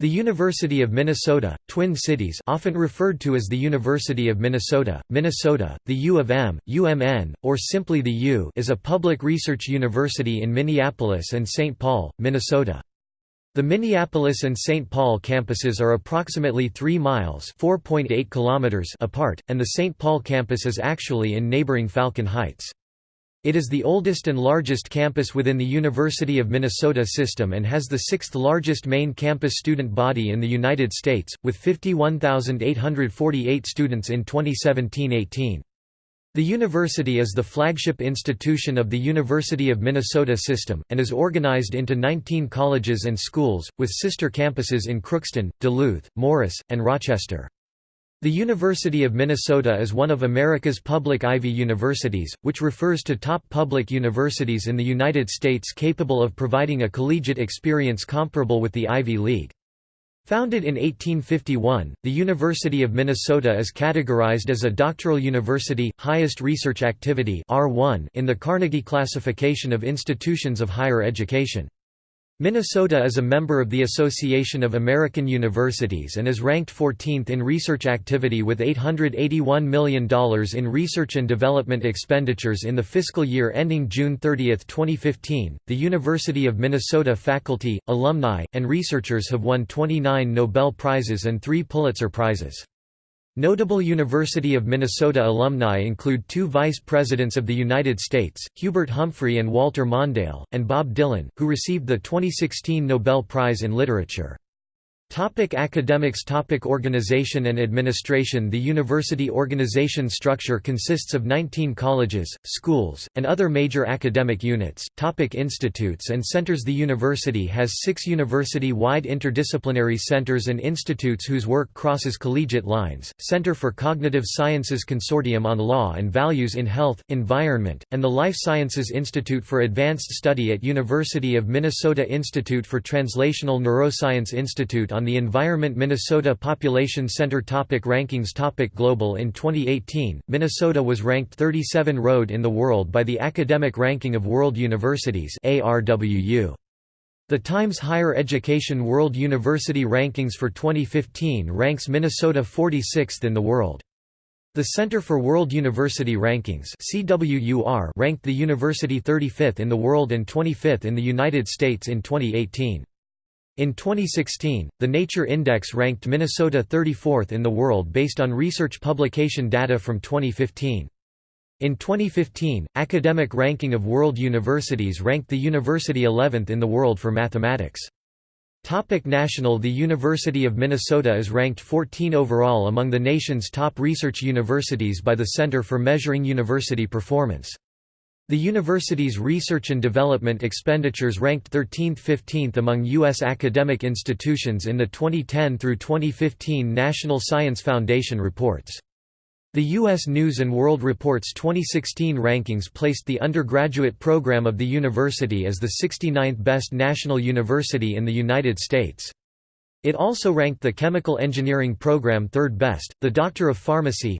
The University of Minnesota, Twin Cities often referred to as the University of Minnesota, Minnesota, the U of M, UMN, or simply the U is a public research university in Minneapolis and St. Paul, Minnesota. The Minneapolis and St. Paul campuses are approximately 3 miles kilometers apart, and the St. Paul campus is actually in neighboring Falcon Heights. It is the oldest and largest campus within the University of Minnesota system and has the sixth largest main campus student body in the United States, with 51,848 students in 2017–18. The university is the flagship institution of the University of Minnesota system, and is organized into 19 colleges and schools, with sister campuses in Crookston, Duluth, Morris, and Rochester. The University of Minnesota is one of America's public Ivy universities, which refers to top public universities in the United States capable of providing a collegiate experience comparable with the Ivy League. Founded in 1851, the University of Minnesota is categorized as a doctoral university, highest research activity in the Carnegie classification of institutions of higher education. Minnesota is a member of the Association of American Universities and is ranked 14th in research activity with $881 million in research and development expenditures in the fiscal year ending June 30, 2015. The University of Minnesota faculty, alumni, and researchers have won 29 Nobel Prizes and three Pulitzer Prizes. Notable University of Minnesota alumni include two Vice Presidents of the United States, Hubert Humphrey and Walter Mondale, and Bob Dylan, who received the 2016 Nobel Prize in Literature. Topic academics Topic Organization and administration The university organization structure consists of 19 colleges, schools, and other major academic units. Topic institutes and centers The university has six university-wide interdisciplinary centers and institutes whose work crosses collegiate lines, Center for Cognitive Sciences Consortium on Law and Values in Health, Environment, and the Life Sciences Institute for Advanced Study at University of Minnesota Institute for Translational Neuroscience Institute on on the Environment Minnesota Population Center topic Rankings topic Global In 2018, Minnesota was ranked 37 road in the world by the Academic Ranking of World Universities ARWU. The Times Higher Education World University Rankings for 2015 ranks Minnesota 46th in the world. The Center for World University Rankings ranked the university 35th in the world and 25th in the United States in 2018. In 2016, the Nature Index ranked Minnesota 34th in the world based on research publication data from 2015. In 2015, Academic Ranking of World Universities ranked the university 11th in the world for mathematics. Topic national The University of Minnesota is ranked 14 overall among the nation's top research universities by the Center for Measuring University Performance. The university's research and development expenditures ranked 13th–15th among U.S. academic institutions in the 2010 through 2015 National Science Foundation reports. The U.S. News & World Report's 2016 rankings placed the undergraduate program of the university as the 69th best national university in the United States. It also ranked the Chemical Engineering program third best, the Doctor of Pharmacy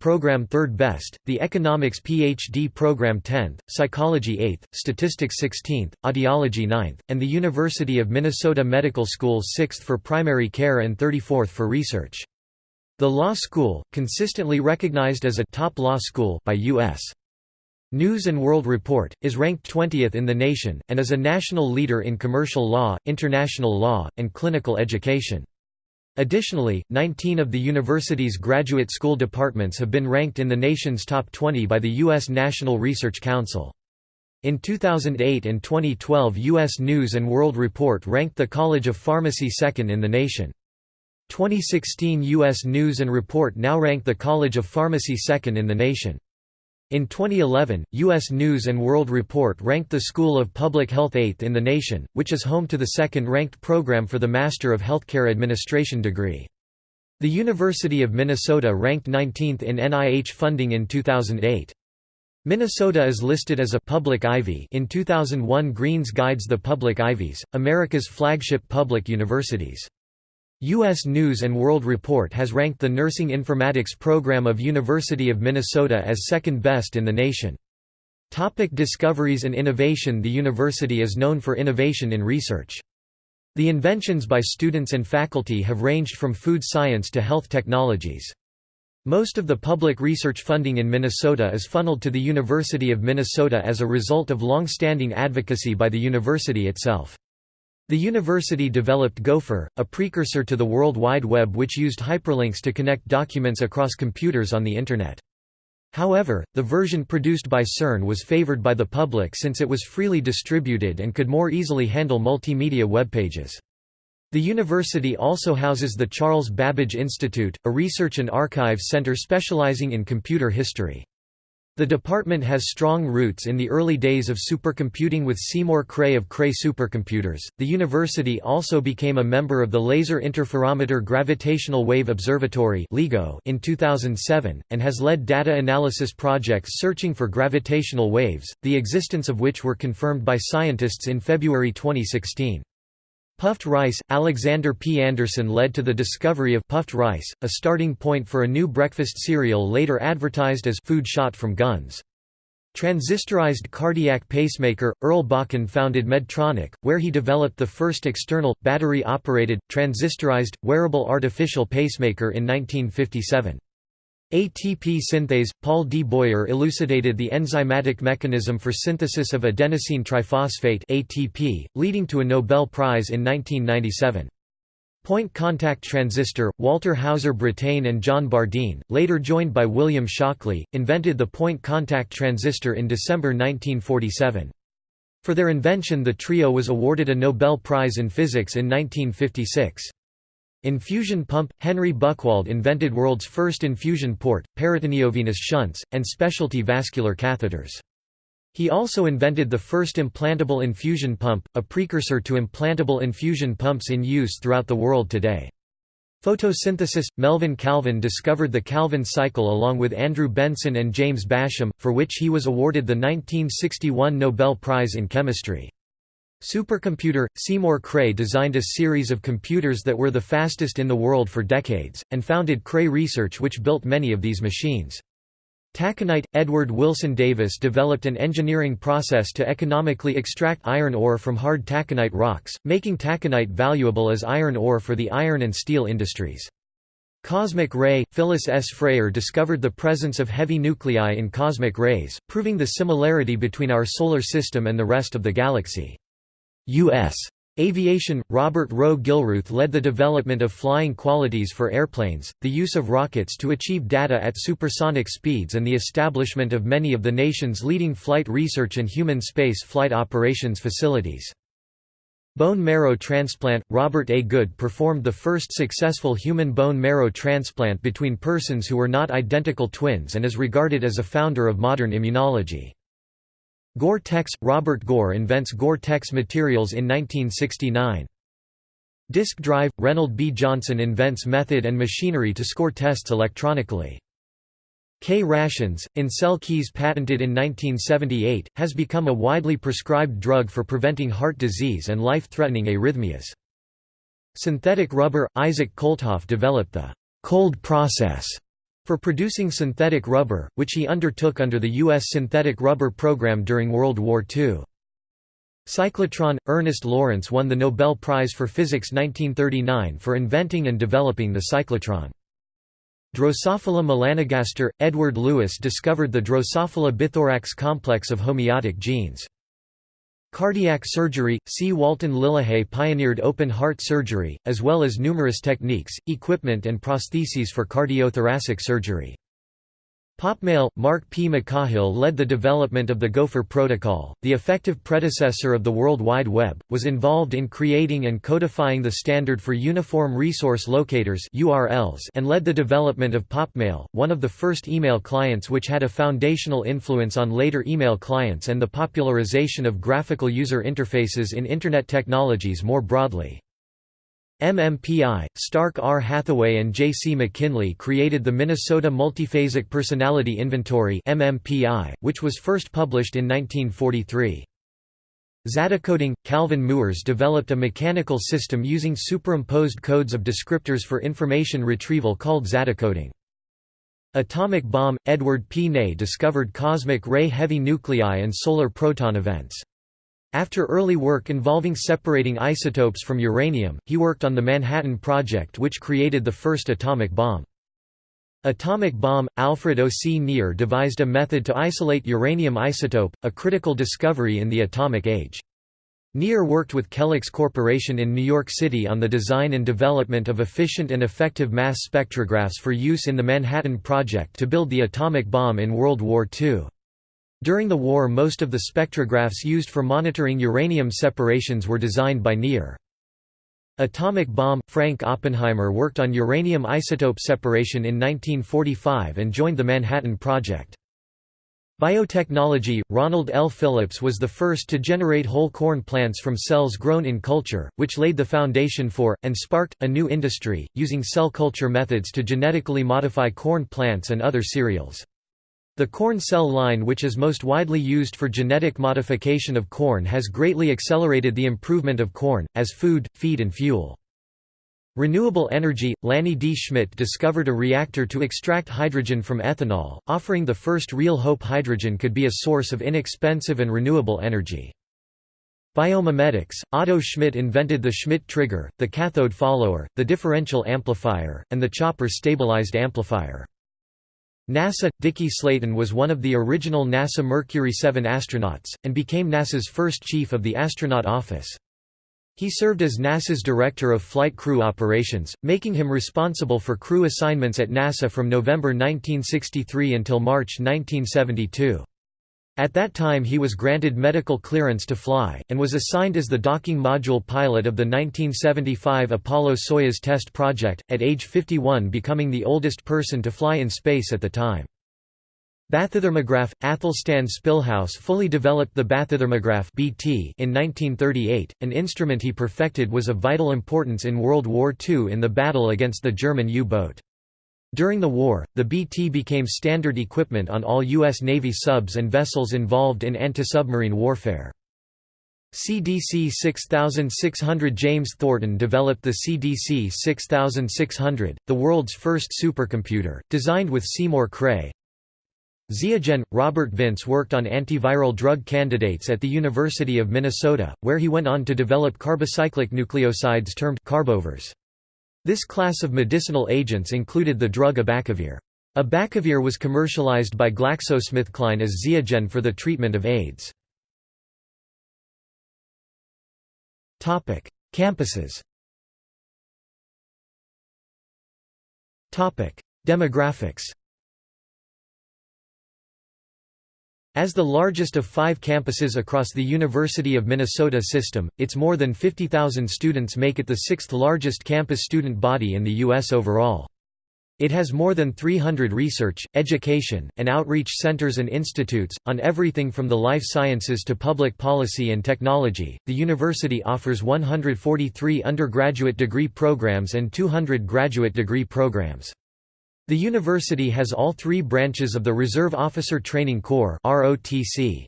program third best, the Economics PhD program 10th, Psychology 8th, Statistics 16th, Audiology 9th, and the University of Minnesota Medical School 6th for primary care and 34th for research. The law school, consistently recognized as a top law school by U.S. News & World Report, is ranked 20th in the nation, and is a national leader in commercial law, international law, and clinical education. Additionally, 19 of the university's graduate school departments have been ranked in the nation's top 20 by the U.S. National Research Council. In 2008 and 2012 U.S. News & World Report ranked the College of Pharmacy second in the nation. 2016 U.S. News & Report now ranked the College of Pharmacy second in the nation. In 2011, U.S. News & World Report ranked the School of Public Health 8th in the nation, which is home to the second-ranked program for the Master of Healthcare Administration degree. The University of Minnesota ranked 19th in NIH funding in 2008. Minnesota is listed as a public Ivy in 2001 Greene's Guides the Public Ivies, America's flagship public universities. U.S. News & World Report has ranked the Nursing Informatics program of University of Minnesota as second best in the nation. Topic discoveries and innovation The university is known for innovation in research. The inventions by students and faculty have ranged from food science to health technologies. Most of the public research funding in Minnesota is funneled to the University of Minnesota as a result of long-standing advocacy by the university itself. The university developed Gopher, a precursor to the World Wide Web which used hyperlinks to connect documents across computers on the Internet. However, the version produced by CERN was favored by the public since it was freely distributed and could more easily handle multimedia web pages. The university also houses the Charles Babbage Institute, a research and archive center specializing in computer history. The department has strong roots in the early days of supercomputing with Seymour Cray of Cray Supercomputers. The university also became a member of the Laser Interferometer Gravitational Wave Observatory in 2007 and has led data analysis projects searching for gravitational waves, the existence of which were confirmed by scientists in February 2016. Puffed rice, Alexander P. Anderson led to the discovery of puffed rice, a starting point for a new breakfast cereal later advertised as food shot from guns. Transistorized cardiac pacemaker, Earl Bakken founded Medtronic, where he developed the first external, battery-operated, transistorized, wearable artificial pacemaker in 1957. ATP synthase – Paul D. Boyer elucidated the enzymatic mechanism for synthesis of adenosine triphosphate ATP, leading to a Nobel Prize in 1997. Point contact transistor – Walter Hauser Brattain and John Bardeen, later joined by William Shockley, invented the point contact transistor in December 1947. For their invention the trio was awarded a Nobel Prize in Physics in 1956. Infusion pump – Henry Buchwald invented world's first infusion port, peritoneovenous shunts, and specialty vascular catheters. He also invented the first implantable infusion pump, a precursor to implantable infusion pumps in use throughout the world today. Photosynthesis – Melvin Calvin discovered the Calvin cycle along with Andrew Benson and James Bassham, for which he was awarded the 1961 Nobel Prize in Chemistry. Supercomputer – Seymour Cray designed a series of computers that were the fastest in the world for decades, and founded Cray Research which built many of these machines. Taconite – Edward Wilson Davis developed an engineering process to economically extract iron ore from hard taconite rocks, making taconite valuable as iron ore for the iron and steel industries. Cosmic ray – Phyllis S. Freier discovered the presence of heavy nuclei in cosmic rays, proving the similarity between our Solar System and the rest of the galaxy. U.S. Aviation – Robert Rowe Gilruth led the development of flying qualities for airplanes, the use of rockets to achieve data at supersonic speeds and the establishment of many of the nation's leading flight research and human space flight operations facilities. Bone marrow transplant – Robert A. Good performed the first successful human bone marrow transplant between persons who were not identical twins and is regarded as a founder of modern immunology. Gore-Tex – Robert Gore invents Gore-Tex materials in 1969. Disk drive – Reynold B. Johnson invents method and machinery to score tests electronically. K-rations, Ancel Keys patented in 1978, has become a widely prescribed drug for preventing heart disease and life-threatening arrhythmias. Synthetic rubber – Isaac Kolthoff developed the «cold process» for producing synthetic rubber, which he undertook under the U.S. synthetic rubber program during World War II. Cyclotron – Ernest Lawrence won the Nobel Prize for Physics 1939 for inventing and developing the cyclotron. Drosophila melanogaster – Edward Lewis discovered the Drosophila bithorax complex of homeotic genes. Cardiac surgery – C. Walton Lillehei pioneered open-heart surgery, as well as numerous techniques, equipment and prostheses for cardiothoracic surgery. Popmail – Mark P. McCahill led the development of the Gopher Protocol, the effective predecessor of the World Wide Web, was involved in creating and codifying the standard for Uniform Resource Locators and led the development of Popmail, one of the first email clients which had a foundational influence on later email clients and the popularization of graphical user interfaces in Internet technologies more broadly. MMPI, Starke R. Hathaway and J. C. McKinley created the Minnesota Multiphasic Personality Inventory MMPI, which was first published in 1943. Zatocoding – Calvin Mooers developed a mechanical system using superimposed codes of descriptors for information retrieval called zatocoding. Atomic bomb – Edward P. Ney discovered cosmic ray heavy nuclei and solar proton events. After early work involving separating isotopes from uranium, he worked on the Manhattan Project which created the first atomic bomb. Atomic bomb – Alfred O. C. Nier devised a method to isolate uranium isotope, a critical discovery in the atomic age. Nier worked with Kellex Corporation in New York City on the design and development of efficient and effective mass spectrographs for use in the Manhattan Project to build the atomic bomb in World War II. During the war most of the spectrographs used for monitoring uranium separations were designed by Nier. Atomic bomb – Frank Oppenheimer worked on uranium isotope separation in 1945 and joined the Manhattan Project. Biotechnology – Ronald L. Phillips was the first to generate whole corn plants from cells grown in culture, which laid the foundation for, and sparked, a new industry, using cell culture methods to genetically modify corn plants and other cereals. The corn cell line which is most widely used for genetic modification of corn has greatly accelerated the improvement of corn, as food, feed and fuel. Renewable energy – Lanny D. Schmidt discovered a reactor to extract hydrogen from ethanol, offering the first real hope hydrogen could be a source of inexpensive and renewable energy. Biomimetics – Otto Schmitt invented the Schmitt trigger, the cathode follower, the differential amplifier, and the chopper stabilized amplifier. NASA – Dickie Slayton was one of the original NASA Mercury 7 astronauts, and became NASA's first chief of the astronaut office. He served as NASA's Director of Flight Crew Operations, making him responsible for crew assignments at NASA from November 1963 until March 1972. At that time he was granted medical clearance to fly, and was assigned as the docking module pilot of the 1975 Apollo-Soyuz test project, at age 51 becoming the oldest person to fly in space at the time. Bathythermograph – Athelstan Spilhaus fully developed the bathythermograph BT in 1938, an instrument he perfected was of vital importance in World War II in the battle against the German U-boat. During the war, the BT became standard equipment on all U.S. Navy subs and vessels involved in anti-submarine warfare. CDC 6600 James Thornton developed the CDC 6600, the world's first supercomputer, designed with Seymour Cray. Ziagen – Robert Vince worked on antiviral drug candidates at the University of Minnesota, where he went on to develop carbocyclic nucleosides termed carbovirs. This class of medicinal agents included the drug abacavir. Abacavir was commercialized by GlaxoSmithKline as Ziagen for the treatment of AIDS. Campuses Demographics As the largest of five campuses across the University of Minnesota system, its more than 50,000 students make it the sixth largest campus student body in the U.S. overall. It has more than 300 research, education, and outreach centers and institutes, on everything from the life sciences to public policy and technology. The university offers 143 undergraduate degree programs and 200 graduate degree programs. The university has all three branches of the Reserve Officer Training Corps ROTC.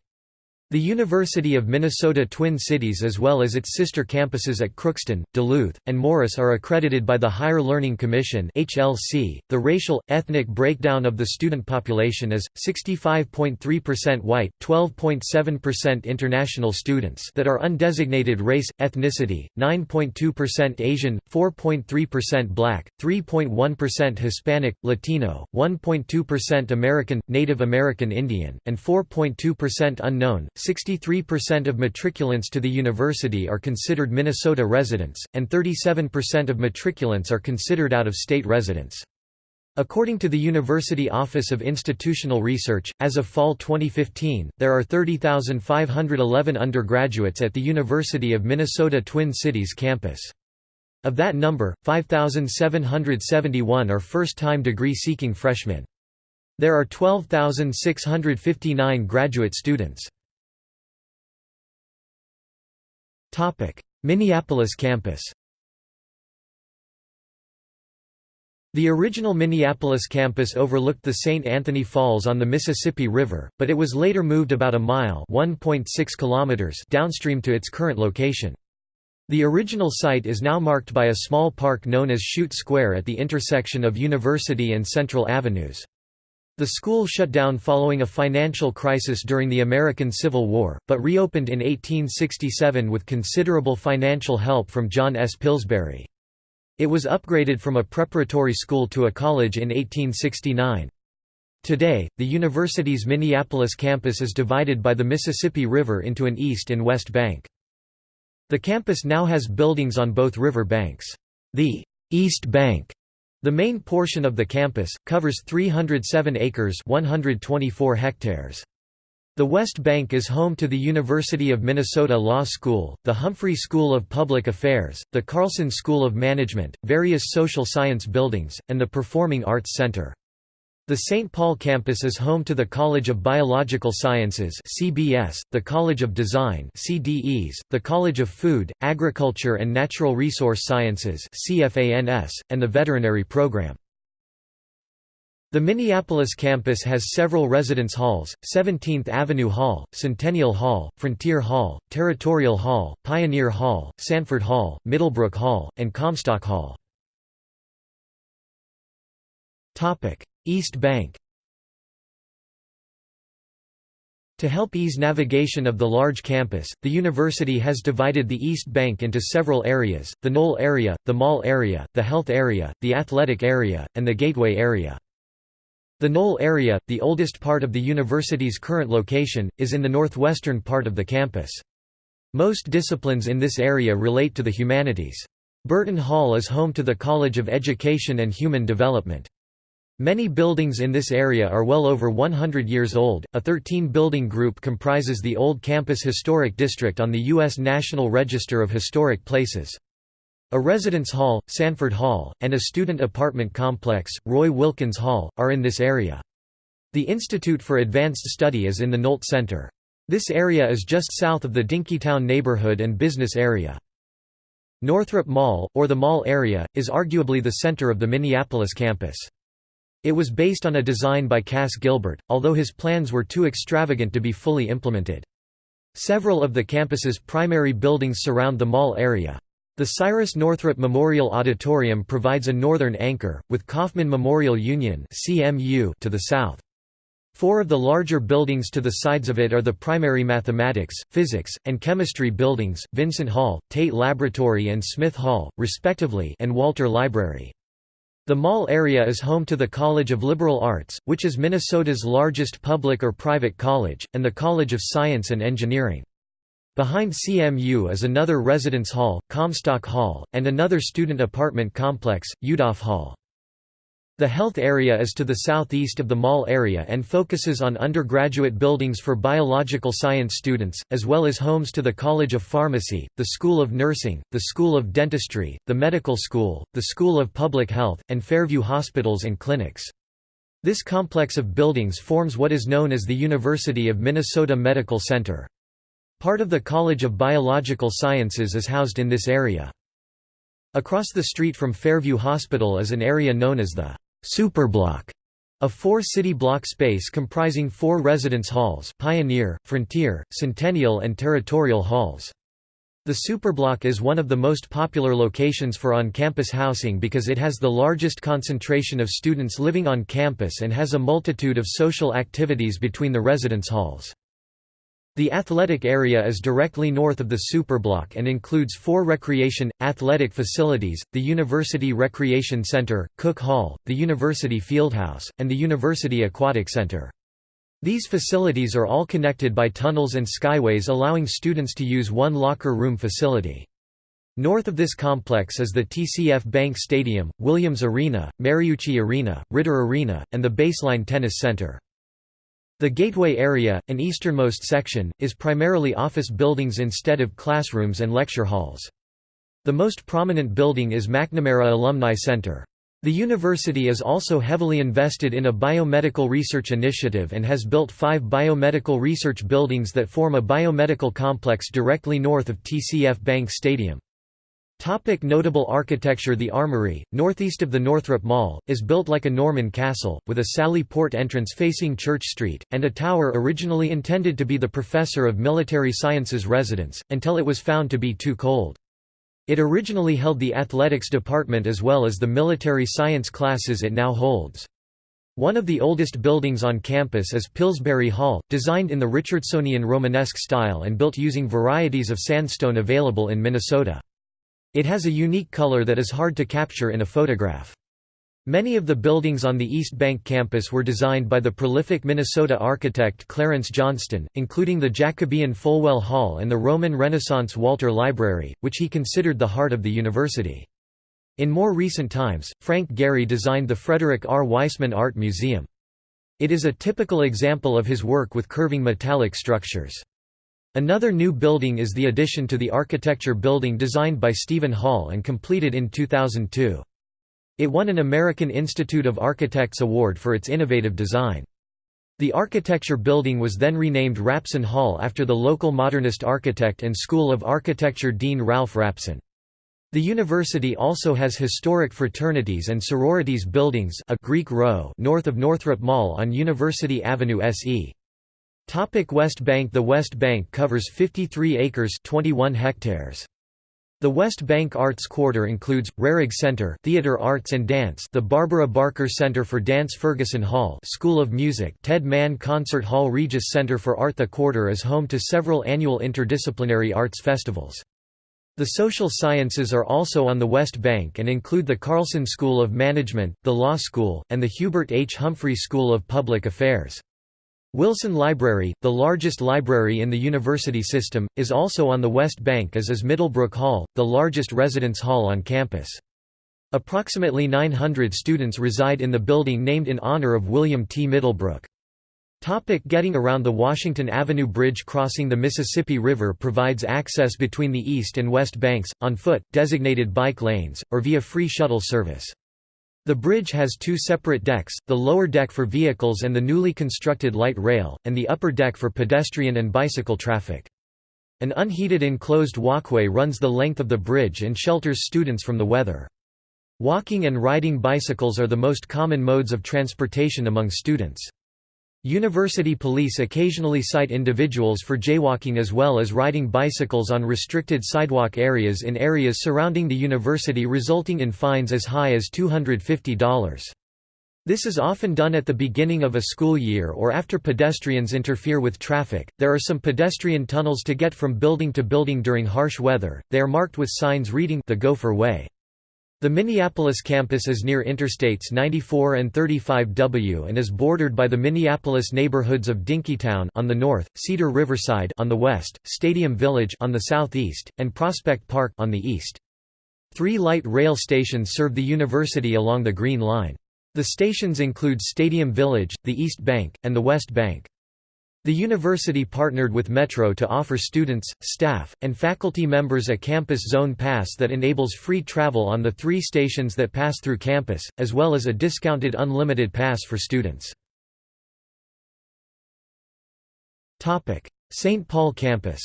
The University of Minnesota Twin Cities as well as its sister campuses at Crookston, Duluth, and Morris are accredited by the Higher Learning Commission. The racial ethnic breakdown of the student population is 65.3% white, 12.7% international students that are undesignated race ethnicity, 9.2% Asian, 4.3% black, 3.1% Hispanic, Latino, 1.2% American, Native American Indian, and 4.2% unknown. 63% of matriculants to the university are considered Minnesota residents, and 37% of matriculants are considered out-of-state residents. According to the University Office of Institutional Research, as of fall 2015, there are 30,511 undergraduates at the University of Minnesota Twin Cities campus. Of that number, 5,771 are first-time degree-seeking freshmen. There are 12,659 graduate students. Minneapolis campus The original Minneapolis campus overlooked the St. Anthony Falls on the Mississippi River, but it was later moved about a mile kilometers downstream to its current location. The original site is now marked by a small park known as Chute Square at the intersection of University and Central Avenues. The school shut down following a financial crisis during the American Civil War, but reopened in 1867 with considerable financial help from John S. Pillsbury. It was upgraded from a preparatory school to a college in 1869. Today, the university's Minneapolis campus is divided by the Mississippi River into an east and west bank. The campus now has buildings on both river banks. The East Bank, the main portion of the campus, covers 307 acres 124 hectares. The West Bank is home to the University of Minnesota Law School, the Humphrey School of Public Affairs, the Carlson School of Management, various social science buildings, and the Performing Arts Center. The St. Paul campus is home to the College of Biological Sciences (CBS), the College of Design (CDEs), the College of Food, Agriculture and Natural Resource Sciences (CFANS), and the Veterinary Program. The Minneapolis campus has several residence halls, 17th Avenue Hall, Centennial Hall, Frontier Hall, Territorial Hall, Pioneer Hall, Sanford Hall, Middlebrook Hall, and Comstock Hall. East Bank To help ease navigation of the large campus, the university has divided the East Bank into several areas, the Knoll area, the Mall area, the Health area, the Athletic area, and the Gateway area. The Knoll area, the oldest part of the university's current location, is in the northwestern part of the campus. Most disciplines in this area relate to the humanities. Burton Hall is home to the College of Education and Human Development. Many buildings in this area are well over 100 years old. A 13 building group comprises the Old Campus Historic District on the U.S. National Register of Historic Places. A residence hall, Sanford Hall, and a student apartment complex, Roy Wilkins Hall, are in this area. The Institute for Advanced Study is in the Nolte Center. This area is just south of the Dinkytown neighborhood and business area. Northrop Mall, or the Mall area, is arguably the center of the Minneapolis campus. It was based on a design by Cass Gilbert, although his plans were too extravagant to be fully implemented. Several of the campus's primary buildings surround the mall area. The Cyrus Northrop Memorial Auditorium provides a northern anchor, with Coffman Memorial Union to the south. Four of the larger buildings to the sides of it are the primary mathematics, physics, and chemistry buildings, Vincent Hall, Tate Laboratory and Smith Hall, respectively and Walter Library. The mall area is home to the College of Liberal Arts, which is Minnesota's largest public or private college, and the College of Science and Engineering. Behind CMU is another residence hall, Comstock Hall, and another student apartment complex, Yudof Hall. The health area is to the southeast of the mall area and focuses on undergraduate buildings for biological science students, as well as homes to the College of Pharmacy, the School of Nursing, the School of Dentistry, the Medical School, the School of Public Health, and Fairview Hospitals and Clinics. This complex of buildings forms what is known as the University of Minnesota Medical Center. Part of the College of Biological Sciences is housed in this area. Across the street from Fairview Hospital is an area known as the Superblock, a four-city block space comprising four residence halls Pioneer, Frontier, Centennial and Territorial halls. The Superblock is one of the most popular locations for on-campus housing because it has the largest concentration of students living on campus and has a multitude of social activities between the residence halls. The athletic area is directly north of the Superblock and includes four recreation, athletic facilities, the University Recreation Center, Cook Hall, the University Fieldhouse, and the University Aquatic Center. These facilities are all connected by tunnels and skyways allowing students to use one locker room facility. North of this complex is the TCF Bank Stadium, Williams Arena, Mariucci Arena, Ridder Arena, and the Baseline Tennis Center. The Gateway area, an easternmost section, is primarily office buildings instead of classrooms and lecture halls. The most prominent building is McNamara Alumni Center. The university is also heavily invested in a biomedical research initiative and has built five biomedical research buildings that form a biomedical complex directly north of TCF Bank Stadium. Topic notable architecture The Armory, northeast of the Northrop Mall, is built like a Norman castle, with a Sally Port entrance facing Church Street, and a tower originally intended to be the Professor of Military Sciences residence, until it was found to be too cold. It originally held the athletics department as well as the military science classes it now holds. One of the oldest buildings on campus is Pillsbury Hall, designed in the Richardsonian Romanesque style and built using varieties of sandstone available in Minnesota. It has a unique color that is hard to capture in a photograph. Many of the buildings on the East Bank campus were designed by the prolific Minnesota architect Clarence Johnston, including the Jacobean Folwell Hall and the Roman Renaissance Walter Library, which he considered the heart of the university. In more recent times, Frank Gehry designed the Frederick R. Weissman Art Museum. It is a typical example of his work with curving metallic structures. Another new building is the addition to the architecture building designed by Steven Holl and completed in 2002. It won an American Institute of Architects award for its innovative design. The architecture building was then renamed Rapson Hall after the local modernist architect and School of Architecture Dean Ralph Rapson. The university also has historic fraternities and sororities buildings a Greek row north of Northrop Mall on University Avenue SE. Topic West Bank The West Bank covers 53 acres 21 hectares. The West Bank Arts Quarter includes, Rarig Center Theater Arts and Dance the Barbara Barker Center for Dance Ferguson Hall School of Music Ted Mann Concert Hall Regis Center for Art The quarter is home to several annual interdisciplinary arts festivals. The social sciences are also on the West Bank and include the Carlson School of Management, the Law School, and the Hubert H. Humphrey School of Public Affairs. Wilson Library, the largest library in the university system, is also on the West Bank as is Middlebrook Hall, the largest residence hall on campus. Approximately 900 students reside in the building named in honor of William T. Middlebrook. Topic getting around The Washington Avenue Bridge crossing the Mississippi River provides access between the east and west banks, on foot, designated bike lanes, or via free shuttle service. The bridge has two separate decks, the lower deck for vehicles and the newly constructed light rail, and the upper deck for pedestrian and bicycle traffic. An unheated enclosed walkway runs the length of the bridge and shelters students from the weather. Walking and riding bicycles are the most common modes of transportation among students. University police occasionally cite individuals for jaywalking as well as riding bicycles on restricted sidewalk areas in areas surrounding the university resulting in fines as high as $250. This is often done at the beginning of a school year or after pedestrians interfere with traffic. There are some pedestrian tunnels to get from building to building during harsh weather. They are marked with signs reading the Gopher Way. The Minneapolis campus is near Interstates 94 and 35W and is bordered by the Minneapolis neighborhoods of Dinkytown on the north, Cedar Riverside on the west, Stadium Village on the southeast, and Prospect Park on the east. Three light rail stations serve the university along the Green Line. The stations include Stadium Village, the East Bank, and the West Bank. The university partnered with Metro to offer students, staff, and faculty members a campus zone pass that enables free travel on the three stations that pass through campus, as well as a discounted unlimited pass for students. St. Paul campus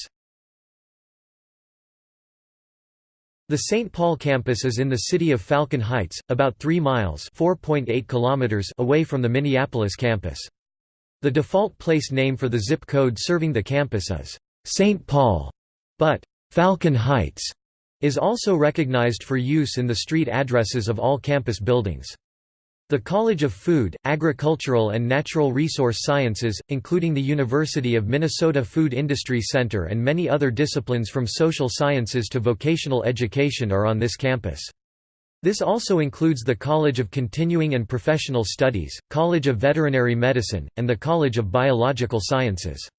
The St. Paul campus is in the city of Falcon Heights, about 3 miles kilometers away from the Minneapolis campus. The default place name for the zip code serving the campus is St. Paul, but Falcon Heights is also recognized for use in the street addresses of all campus buildings. The College of Food, Agricultural and Natural Resource Sciences, including the University of Minnesota Food Industry Center and many other disciplines from social sciences to vocational education are on this campus. This also includes the College of Continuing and Professional Studies, College of Veterinary Medicine, and the College of Biological Sciences.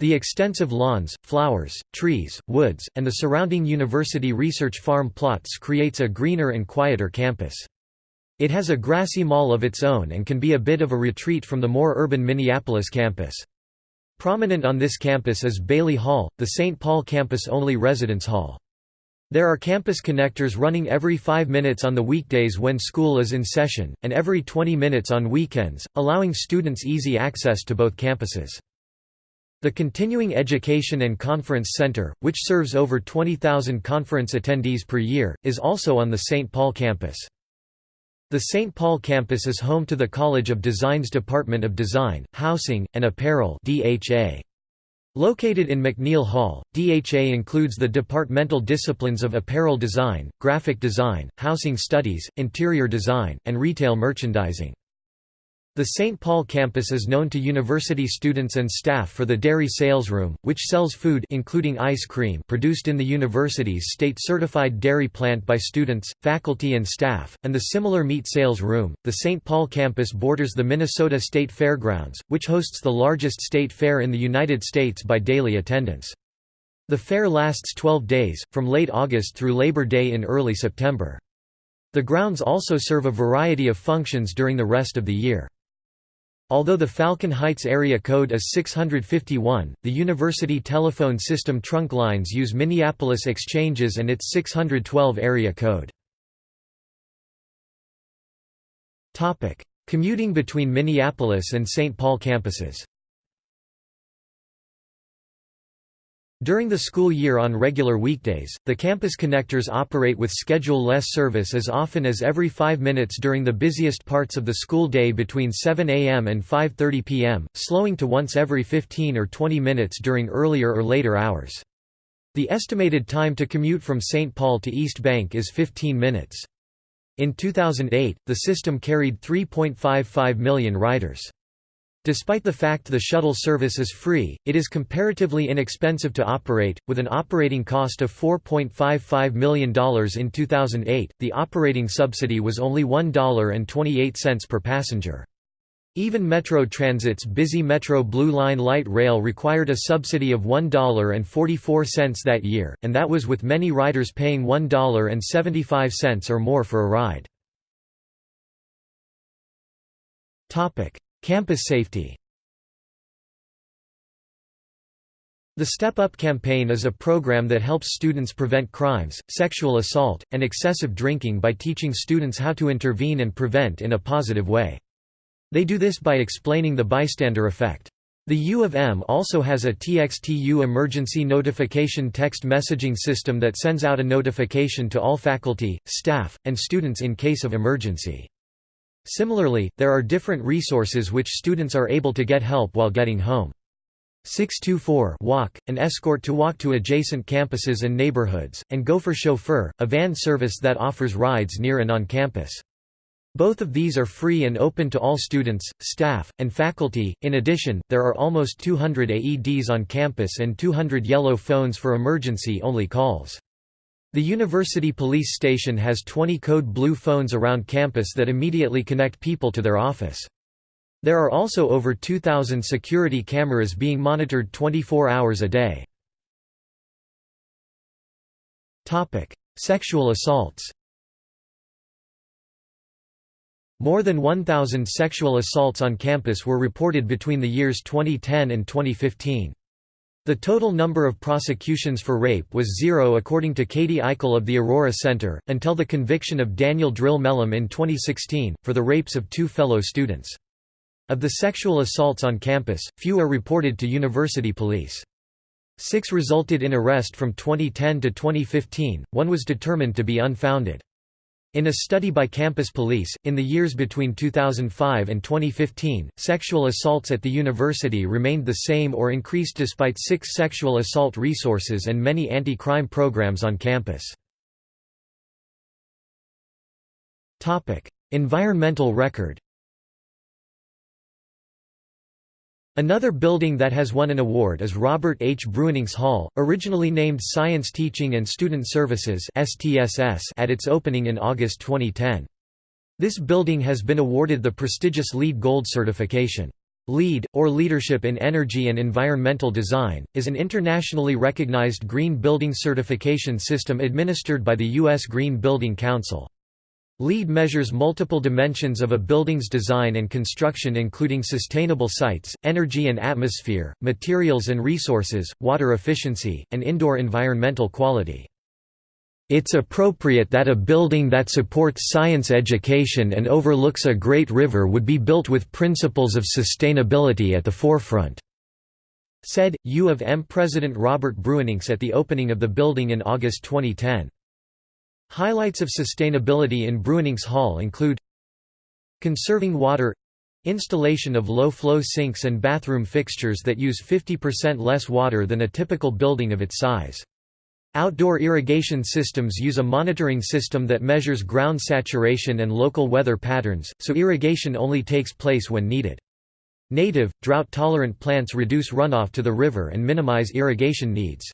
The extensive lawns, flowers, trees, woods, and the surrounding university research farm plots creates a greener and quieter campus. It has a grassy mall of its own and can be a bit of a retreat from the more urban Minneapolis campus. Prominent on this campus is Bailey Hall, the St. Paul campus-only residence hall. There are campus connectors running every 5 minutes on the weekdays when school is in session, and every 20 minutes on weekends, allowing students easy access to both campuses. The Continuing Education and Conference Center, which serves over 20,000 conference attendees per year, is also on the St. Paul campus. The St. Paul campus is home to the College of Design's Department of Design, Housing, and Apparel DHA. Located in McNeal Hall, DHA includes the departmental disciplines of apparel design, graphic design, housing studies, interior design, and retail merchandising. The St. Paul campus is known to university students and staff for the Dairy Sales Room, which sells food including ice cream produced in the university's state-certified dairy plant by students, faculty and staff, and the similar Meat Sales Room. The St. Paul campus borders the Minnesota State Fairgrounds, which hosts the largest state fair in the United States by daily attendance. The fair lasts 12 days, from late August through Labor Day in early September. The grounds also serve a variety of functions during the rest of the year. Although the Falcon Heights area code is 651, the university telephone system trunk lines use Minneapolis exchanges and its 612 area code. Commuting between Minneapolis and St. Paul campuses During the school year on regular weekdays, the campus connectors operate with schedule-less service as often as every five minutes during the busiest parts of the school day between 7 a.m. and 5.30 p.m., slowing to once every 15 or 20 minutes during earlier or later hours. The estimated time to commute from St. Paul to East Bank is 15 minutes. In 2008, the system carried 3.55 million riders. Despite the fact the shuttle service is free, it is comparatively inexpensive to operate, with an operating cost of $4.55 million in 2008. The operating subsidy was only $1.28 per passenger. Even Metro Transit's busy Metro Blue Line light rail required a subsidy of $1.44 that year, and that was with many riders paying $1.75 or more for a ride. Campus safety The Step Up campaign is a program that helps students prevent crimes, sexual assault, and excessive drinking by teaching students how to intervene and prevent in a positive way. They do this by explaining the bystander effect. The U of M also has a TXTU emergency notification text messaging system that sends out a notification to all faculty, staff, and students in case of emergency. Similarly, there are different resources which students are able to get help while getting home. 624 Walk, an escort to walk to adjacent campuses and neighborhoods, and Gopher Chauffeur, a van service that offers rides near and on campus. Both of these are free and open to all students, staff, and faculty. In addition, there are almost 200 AEDs on campus and 200 yellow phones for emergency only calls. The University Police Station has 20 code blue phones around campus that immediately connect people to their office. There are also over 2,000 security cameras being monitored 24 hours a day. Sexual assaults More than 1,000 sexual assaults on campus were reported between the years 2010 and 2015. The total number of prosecutions for rape was zero according to Katie Eichele of the Aurora Center, until the conviction of Daniel Drill Mellum in 2016, for the rapes of two fellow students. Of the sexual assaults on campus, few are reported to university police. Six resulted in arrest from 2010 to 2015, one was determined to be unfounded. In a study by Campus Police, in the years between 2005 and 2015, sexual assaults at the university remained the same or increased despite six sexual assault resources and many anti-crime programs on campus. Environmental record Another building that has won an award is Robert H. Bruininks Hall, originally named Science Teaching and Student Services at its opening in August 2010. This building has been awarded the prestigious LEED Gold certification. LEED, or Leadership in Energy and Environmental Design, is an internationally recognized green building certification system administered by the U.S. Green Building Council. LEED measures multiple dimensions of a building's design and construction including sustainable sites, energy and atmosphere, materials and resources, water efficiency, and indoor environmental quality. It's appropriate that a building that supports science education and overlooks a great river would be built with principles of sustainability at the forefront," said, U of M President Robert Bruininks at the opening of the building in August 2010. Highlights of sustainability in Bruininks Hall include Conserving water Installation of low-flow sinks and bathroom fixtures that use 50% less water than a typical building of its size. Outdoor irrigation systems use a monitoring system that measures ground saturation and local weather patterns, so irrigation only takes place when needed. Native, drought-tolerant plants reduce runoff to the river and minimize irrigation needs.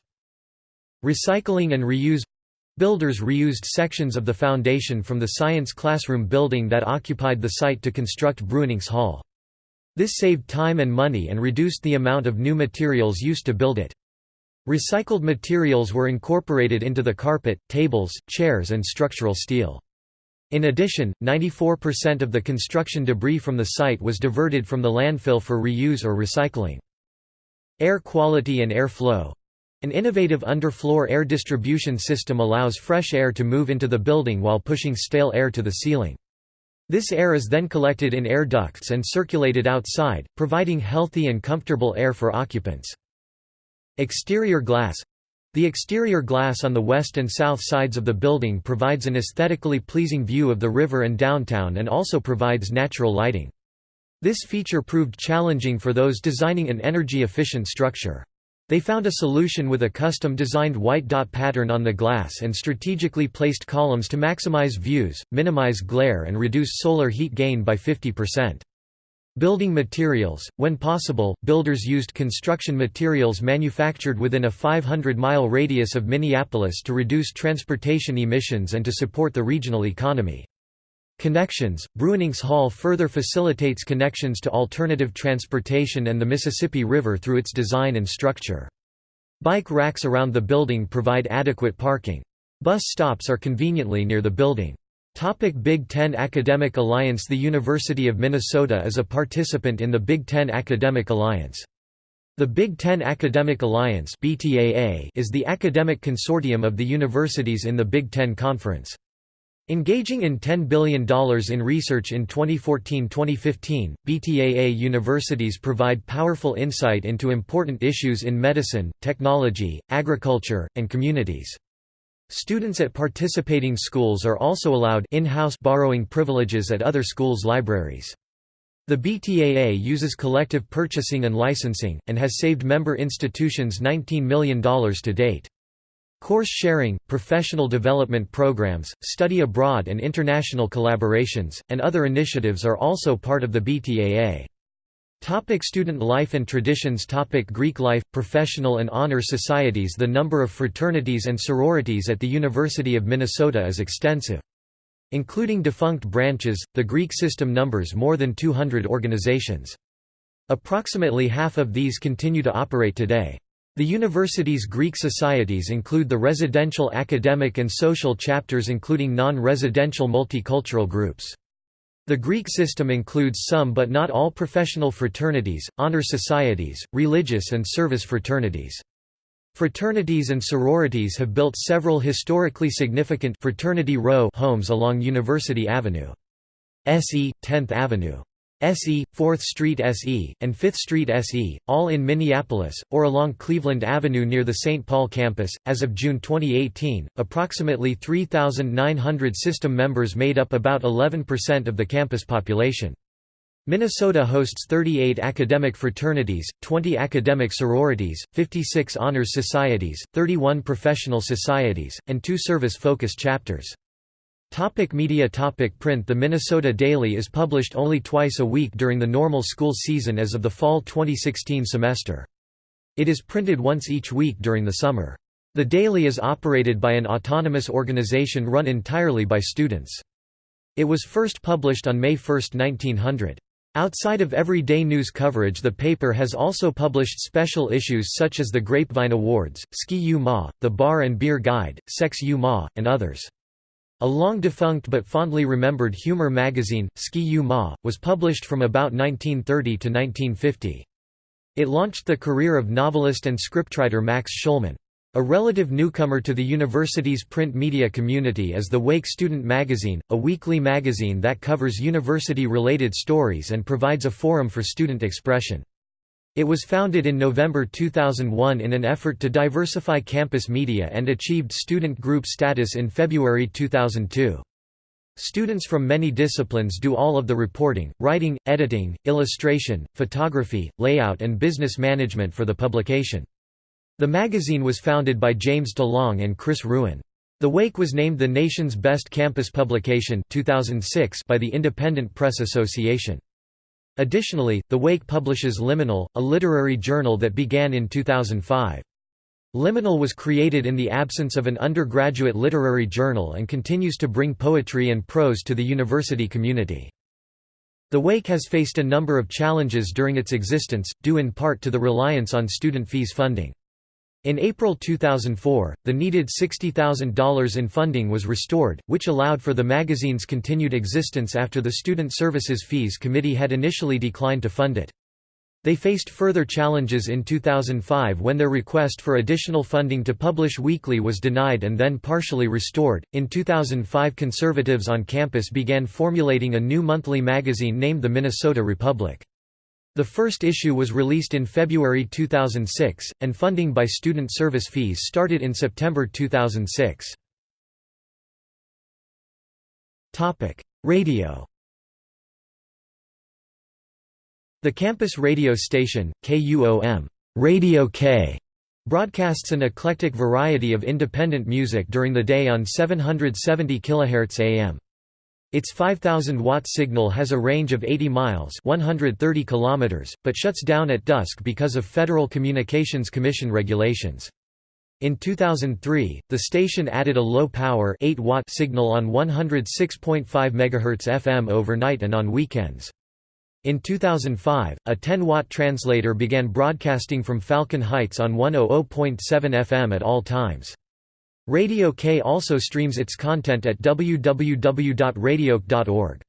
Recycling and reuse Builders reused sections of the foundation from the science classroom building that occupied the site to construct Bruininks Hall. This saved time and money and reduced the amount of new materials used to build it. Recycled materials were incorporated into the carpet, tables, chairs and structural steel. In addition, 94% of the construction debris from the site was diverted from the landfill for reuse or recycling. Air quality and air flow an innovative underfloor air distribution system allows fresh air to move into the building while pushing stale air to the ceiling. This air is then collected in air ducts and circulated outside, providing healthy and comfortable air for occupants. Exterior glass The exterior glass on the west and south sides of the building provides an aesthetically pleasing view of the river and downtown and also provides natural lighting. This feature proved challenging for those designing an energy-efficient structure. They found a solution with a custom-designed white dot pattern on the glass and strategically placed columns to maximize views, minimize glare and reduce solar heat gain by 50%. Building materials – When possible, builders used construction materials manufactured within a 500-mile radius of Minneapolis to reduce transportation emissions and to support the regional economy. Connections – Bruininks Hall further facilitates connections to alternative transportation and the Mississippi River through its design and structure. Bike racks around the building provide adequate parking. Bus stops are conveniently near the building. Topic Big Ten Academic Alliance The University of Minnesota is a participant in the Big Ten Academic Alliance. The Big Ten Academic Alliance is the academic consortium of the universities in the Big Ten Conference. Engaging in $10 billion in research in 2014-2015, BTAA universities provide powerful insight into important issues in medicine, technology, agriculture, and communities. Students at participating schools are also allowed in-house borrowing privileges at other schools' libraries. The BTAA uses collective purchasing and licensing, and has saved member institutions $19 million to date. Course sharing, professional development programs, study abroad and international collaborations, and other initiatives are also part of the BTAA. Topic student life and traditions Topic Greek life, professional and honor societies The number of fraternities and sororities at the University of Minnesota is extensive. Including defunct branches, the Greek system numbers more than 200 organizations. Approximately half of these continue to operate today. The university's Greek societies include the residential academic and social chapters including non-residential multicultural groups. The Greek system includes some but not all professional fraternities, honor societies, religious and service fraternities. Fraternities and sororities have built several historically significant fraternity row homes along University Avenue. SE, 10th Avenue. SE, 4th Street SE, and 5th Street SE, all in Minneapolis, or along Cleveland Avenue near the St. Paul campus. As of June 2018, approximately 3,900 system members made up about 11% of the campus population. Minnesota hosts 38 academic fraternities, 20 academic sororities, 56 honors societies, 31 professional societies, and two service-focused chapters. Topic media topic Print The Minnesota Daily is published only twice a week during the normal school season as of the fall 2016 semester. It is printed once each week during the summer. The Daily is operated by an autonomous organization run entirely by students. It was first published on May 1, 1900. Outside of everyday news coverage the paper has also published special issues such as the Grapevine Awards, Ski U Mah, The Bar and Beer Guide, Sex U Mah, and others. A long-defunct but fondly remembered humor magazine, Ski U Mah, was published from about 1930 to 1950. It launched the career of novelist and scriptwriter Max Shulman. A relative newcomer to the university's print media community is the Wake Student Magazine, a weekly magazine that covers university-related stories and provides a forum for student expression. It was founded in November 2001 in an effort to diversify campus media and achieved student group status in February 2002. Students from many disciplines do all of the reporting, writing, editing, illustration, photography, layout and business management for the publication. The magazine was founded by James DeLong and Chris Ruen. The Wake was named the nation's best campus publication 2006 by the Independent Press Association. Additionally, The Wake publishes Liminal, a literary journal that began in 2005. Liminal was created in the absence of an undergraduate literary journal and continues to bring poetry and prose to the university community. The Wake has faced a number of challenges during its existence, due in part to the reliance on student fees funding. In April 2004, the needed $60,000 in funding was restored, which allowed for the magazine's continued existence after the Student Services Fees Committee had initially declined to fund it. They faced further challenges in 2005 when their request for additional funding to publish weekly was denied and then partially restored. In 2005, conservatives on campus began formulating a new monthly magazine named the Minnesota Republic. The first issue was released in February 2006, and funding by student service fees started in September 2006. Radio The campus radio station, KUOM Radio K, broadcasts an eclectic variety of independent music during the day on 770 kHz AM. Its 5000-watt signal has a range of 80 miles 130 kilometers, but shuts down at dusk because of Federal Communications Commission regulations. In 2003, the station added a low-power 8-watt signal on 106.5 MHz FM overnight and on weekends. In 2005, a 10-watt translator began broadcasting from Falcon Heights on 100.7 FM at all times. Radio K also streams its content at www.radioK.org.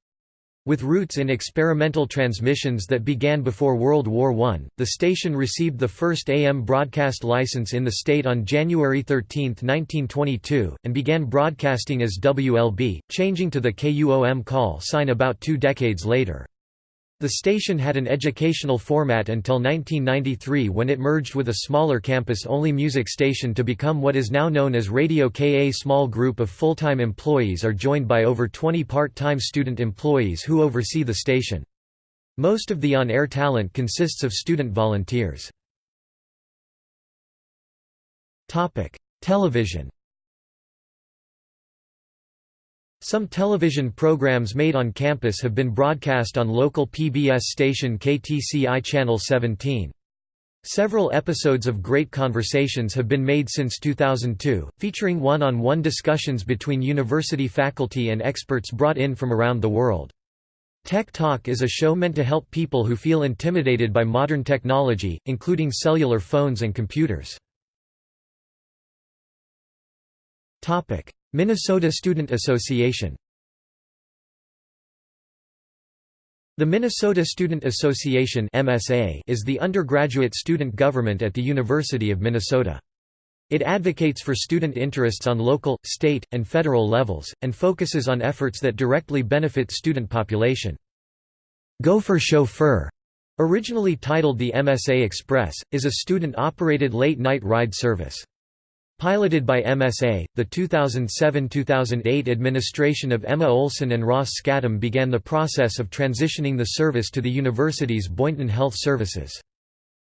With roots in experimental transmissions that began before World War I, the station received the first AM broadcast license in the state on January 13, 1922, and began broadcasting as WLB, changing to the KUOM call sign about two decades later. The station had an educational format until 1993 when it merged with a smaller campus-only music station to become what is now known as Radio KA. Small group of full-time employees are joined by over 20 part-time student employees who oversee the station. Most of the on-air talent consists of student volunteers. Television Some television programs made on campus have been broadcast on local PBS station KTCI Channel 17. Several episodes of Great Conversations have been made since 2002, featuring one-on-one -on -one discussions between university faculty and experts brought in from around the world. Tech Talk is a show meant to help people who feel intimidated by modern technology, including cellular phones and computers. Minnesota Student Association The Minnesota Student Association is the undergraduate student government at the University of Minnesota. It advocates for student interests on local, state, and federal levels, and focuses on efforts that directly benefit student population. Gopher Chauffeur, originally titled the MSA Express, is a student-operated late-night ride service. Piloted by MSA, the 2007–2008 administration of Emma Olson and Ross Scadam began the process of transitioning the service to the university's Boynton Health Services.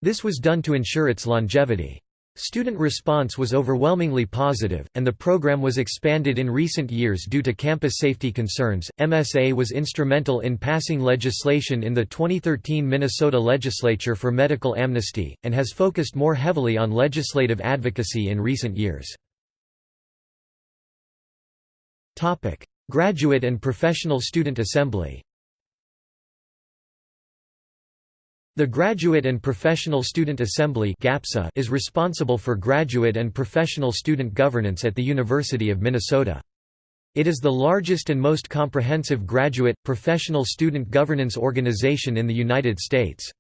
This was done to ensure its longevity. Student response was overwhelmingly positive, and the program was expanded in recent years due to campus safety concerns. MSA was instrumental in passing legislation in the 2013 Minnesota legislature for medical amnesty, and has focused more heavily on legislative advocacy in recent years. Graduate and Professional Student Assembly The Graduate and Professional Student Assembly is responsible for graduate and professional student governance at the University of Minnesota. It is the largest and most comprehensive graduate, professional student governance organization in the United States.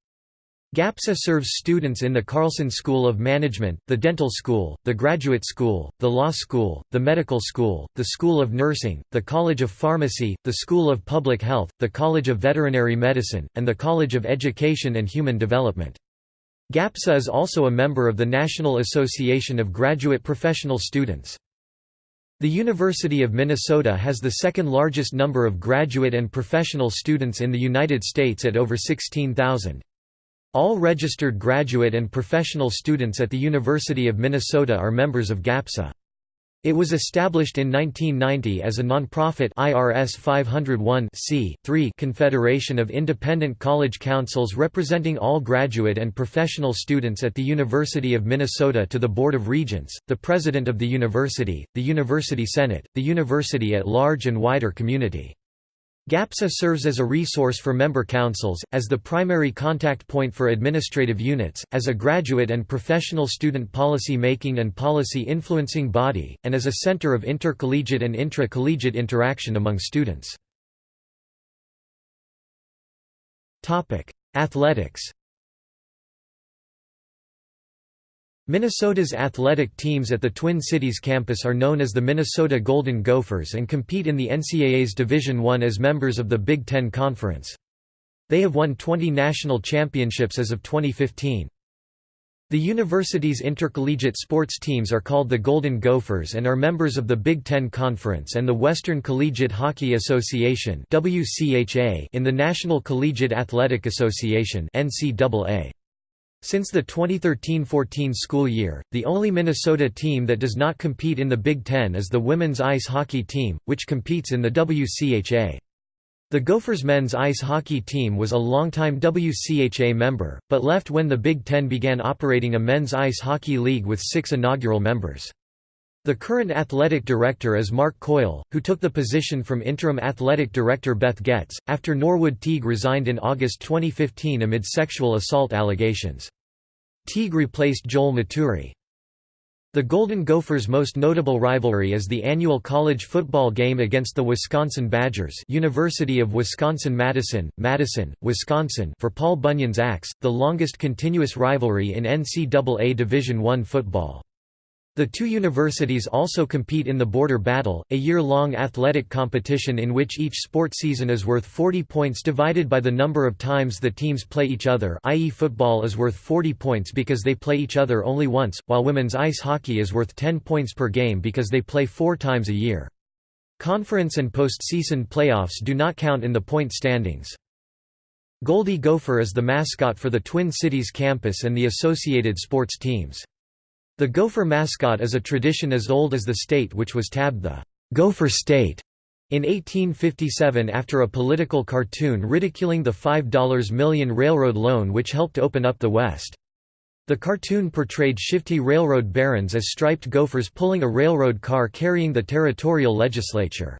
GAPSA serves students in the Carlson School of Management, the Dental School, the Graduate School, the Law School, the Medical School, the School of Nursing, the College of Pharmacy, the School of Public Health, the College of Veterinary Medicine, and the College of Education and Human Development. GAPSA is also a member of the National Association of Graduate Professional Students. The University of Minnesota has the second largest number of graduate and professional students in the United States at over 16,000. All registered graduate and professional students at the University of Minnesota are members of GAPSA. It was established in 1990 as a nonprofit IRS 501 confederation of independent college councils representing all graduate and professional students at the University of Minnesota to the Board of Regents, the President of the University, the University Senate, the University at large and wider community. GAPSA serves as a resource for member councils, as the primary contact point for administrative units, as a graduate and professional student policy making and policy influencing body, and as a center of intercollegiate and intra-collegiate interaction among students. Athletics Minnesota's athletic teams at the Twin Cities campus are known as the Minnesota Golden Gophers and compete in the NCAA's Division I as members of the Big Ten Conference. They have won 20 national championships as of 2015. The university's intercollegiate sports teams are called the Golden Gophers and are members of the Big Ten Conference and the Western Collegiate Hockey Association in the National Collegiate Athletic Association NCAA. Since the 2013–14 school year, the only Minnesota team that does not compete in the Big Ten is the women's ice hockey team, which competes in the WCHA. The Gophers men's ice hockey team was a longtime WCHA member, but left when the Big Ten began operating a men's ice hockey league with six inaugural members. The current athletic director is Mark Coyle, who took the position from interim athletic director Beth Goetz, after Norwood Teague resigned in August 2015 amid sexual assault allegations. Teague replaced Joel Maturi. The Golden Gophers' most notable rivalry is the annual college football game against the Wisconsin Badgers University of Wisconsin-Madison, Madison, Wisconsin for Paul Bunyan's Axe, the longest continuous rivalry in NCAA Division I football. The two universities also compete in the Border Battle, a year-long athletic competition in which each sport season is worth 40 points divided by the number of times the teams play each other i.e. football is worth 40 points because they play each other only once, while women's ice hockey is worth 10 points per game because they play four times a year. Conference and postseason playoffs do not count in the point standings. Goldie Gopher is the mascot for the Twin Cities campus and the associated sports teams. The Gopher mascot is a tradition as old as the state which was tabbed the Gopher State in 1857 after a political cartoon ridiculing the $5 million railroad loan which helped open up the West. The cartoon portrayed shifty railroad barons as striped gophers pulling a railroad car carrying the territorial legislature.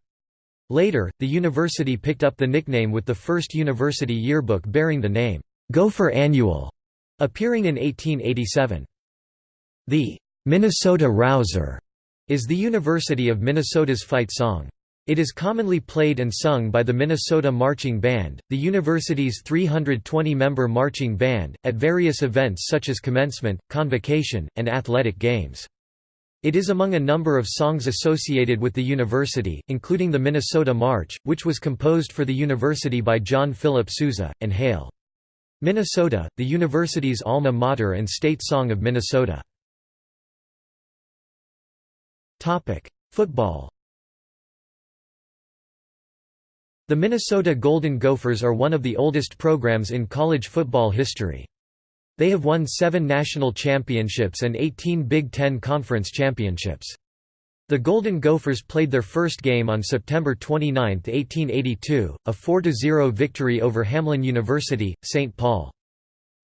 Later, the university picked up the nickname with the first university yearbook bearing the name, Gopher Annual, appearing in 1887. The Minnesota Rouser is the University of Minnesota's fight song. It is commonly played and sung by the Minnesota Marching Band, the university's 320-member marching band, at various events such as commencement, convocation, and athletic games. It is among a number of songs associated with the university, including the Minnesota March, which was composed for the university by John Philip Sousa, and Hail! Minnesota, the university's alma mater and state song of Minnesota. Football The Minnesota Golden Gophers are one of the oldest programs in college football history. They have won seven national championships and 18 Big Ten Conference championships. The Golden Gophers played their first game on September 29, 1882, a 4–0 victory over Hamline University, St. Paul.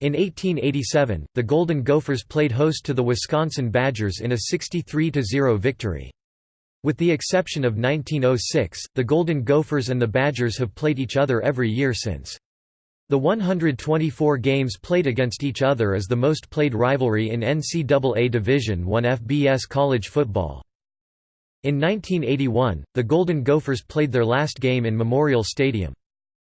In 1887, the Golden Gophers played host to the Wisconsin Badgers in a 63–0 victory. With the exception of 1906, the Golden Gophers and the Badgers have played each other every year since. The 124 games played against each other is the most played rivalry in NCAA Division I FBS college football. In 1981, the Golden Gophers played their last game in Memorial Stadium.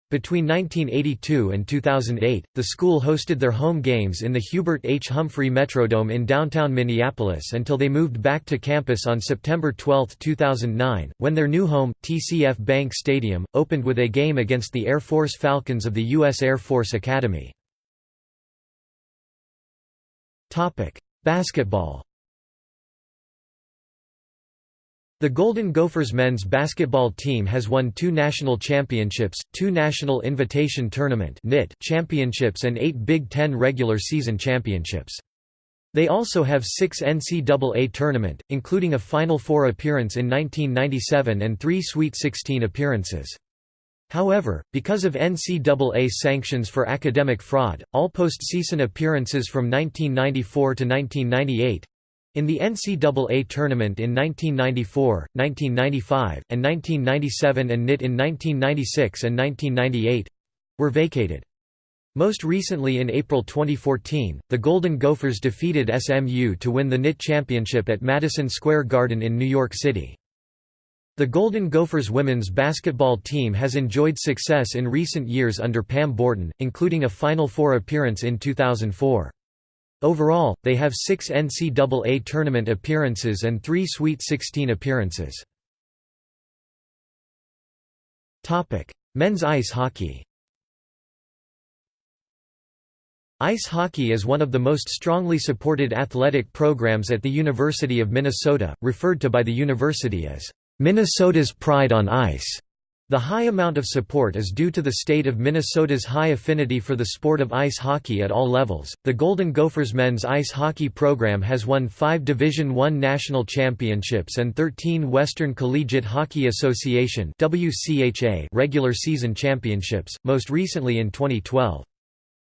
Between 1982 and 2008, the school hosted their home games in the Hubert H. Humphrey Metrodome in downtown Minneapolis until they moved back to campus on September 12, 2009, when their new home, TCF Bank Stadium, opened with a game against the Air Force Falcons of the U.S. Air Force Academy. Basketball The Golden Gophers men's basketball team has won two national championships, two National Invitation Tournament championships and eight Big Ten regular season championships. They also have six NCAA tournament, including a Final Four appearance in 1997 and three Sweet 16 appearances. However, because of NCAA sanctions for academic fraud, all postseason appearances from 1994 to 1998 in the NCAA tournament in 1994, 1995, and 1997 and NIT in 1996 and 1998 were vacated. Most recently in April 2014, the Golden Gophers defeated SMU to win the NIT championship at Madison Square Garden in New York City. The Golden Gophers women's basketball team has enjoyed success in recent years under Pam Borton, including a Final Four appearance in 2004. Overall, they have six NCAA tournament appearances and three Sweet 16 appearances. Men's ice hockey Ice hockey is one of the most strongly supported athletic programs at the University of Minnesota, referred to by the university as, "...Minnesota's pride on ice." The high amount of support is due to the state of Minnesota's high affinity for the sport of ice hockey at all levels. The Golden Gophers men's ice hockey program has won five Division I national championships and 13 Western Collegiate Hockey Association regular season championships, most recently in 2012.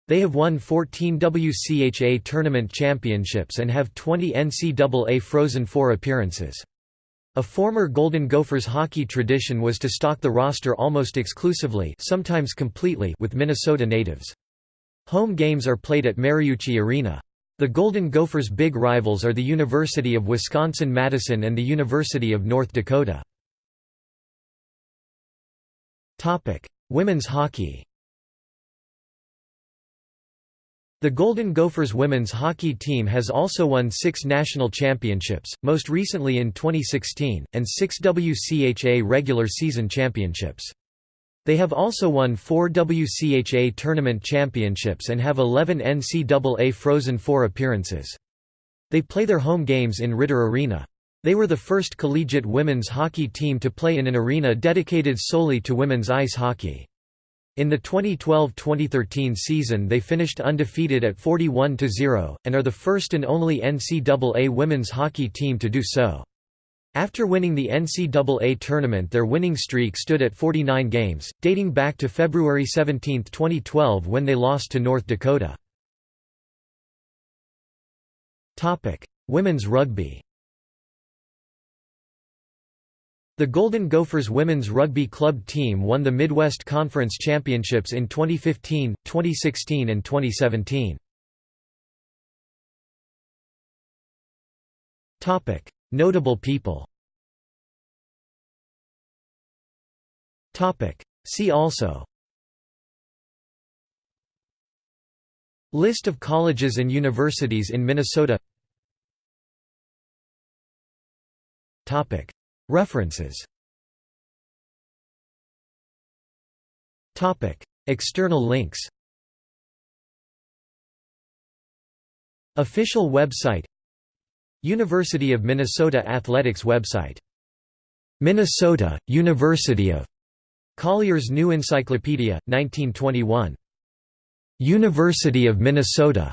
They have won 14 WCHA tournament championships and have 20 NCAA Frozen Four appearances. A former Golden Gophers hockey tradition was to stock the roster almost exclusively sometimes completely with Minnesota natives. Home games are played at Mariucci Arena. The Golden Gophers' big rivals are the University of Wisconsin-Madison and the University of North Dakota. Women's hockey The Golden Gophers women's hockey team has also won six national championships, most recently in 2016, and six WCHA regular season championships. They have also won four WCHA tournament championships and have 11 NCAA Frozen Four appearances. They play their home games in Ridder Arena. They were the first collegiate women's hockey team to play in an arena dedicated solely to women's ice hockey. In the 2012–2013 season they finished undefeated at 41–0, and are the first and only NCAA women's hockey team to do so. After winning the NCAA tournament their winning streak stood at 49 games, dating back to February 17, 2012 when they lost to North Dakota. Women's rugby The Golden Gophers women's rugby club team won the Midwest Conference Championships in 2015, 2016 and 2017. Notable people See also List of colleges and universities in Minnesota References External links Official website University of Minnesota Athletics website Minnesota, University of Collier's New Encyclopedia, 1921. University of Minnesota.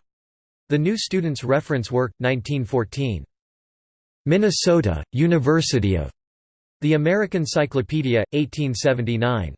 The New Student's Reference Work, 1914. Minnesota, University of the American Cyclopedia, 1879.